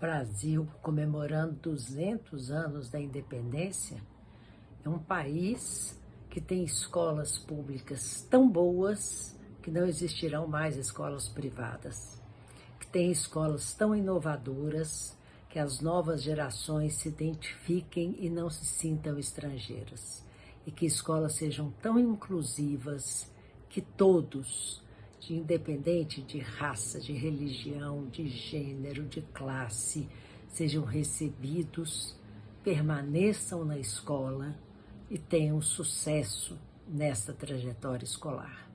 Brasil comemorando 200 anos da independência, é um país que tem escolas públicas tão boas que não existirão mais escolas privadas, que tem escolas tão inovadoras que as novas gerações se identifiquem e não se sintam estrangeiras, e que escolas sejam tão inclusivas que todos de independente de raça, de religião, de gênero, de classe, sejam recebidos, permaneçam na escola e tenham sucesso nesta trajetória escolar.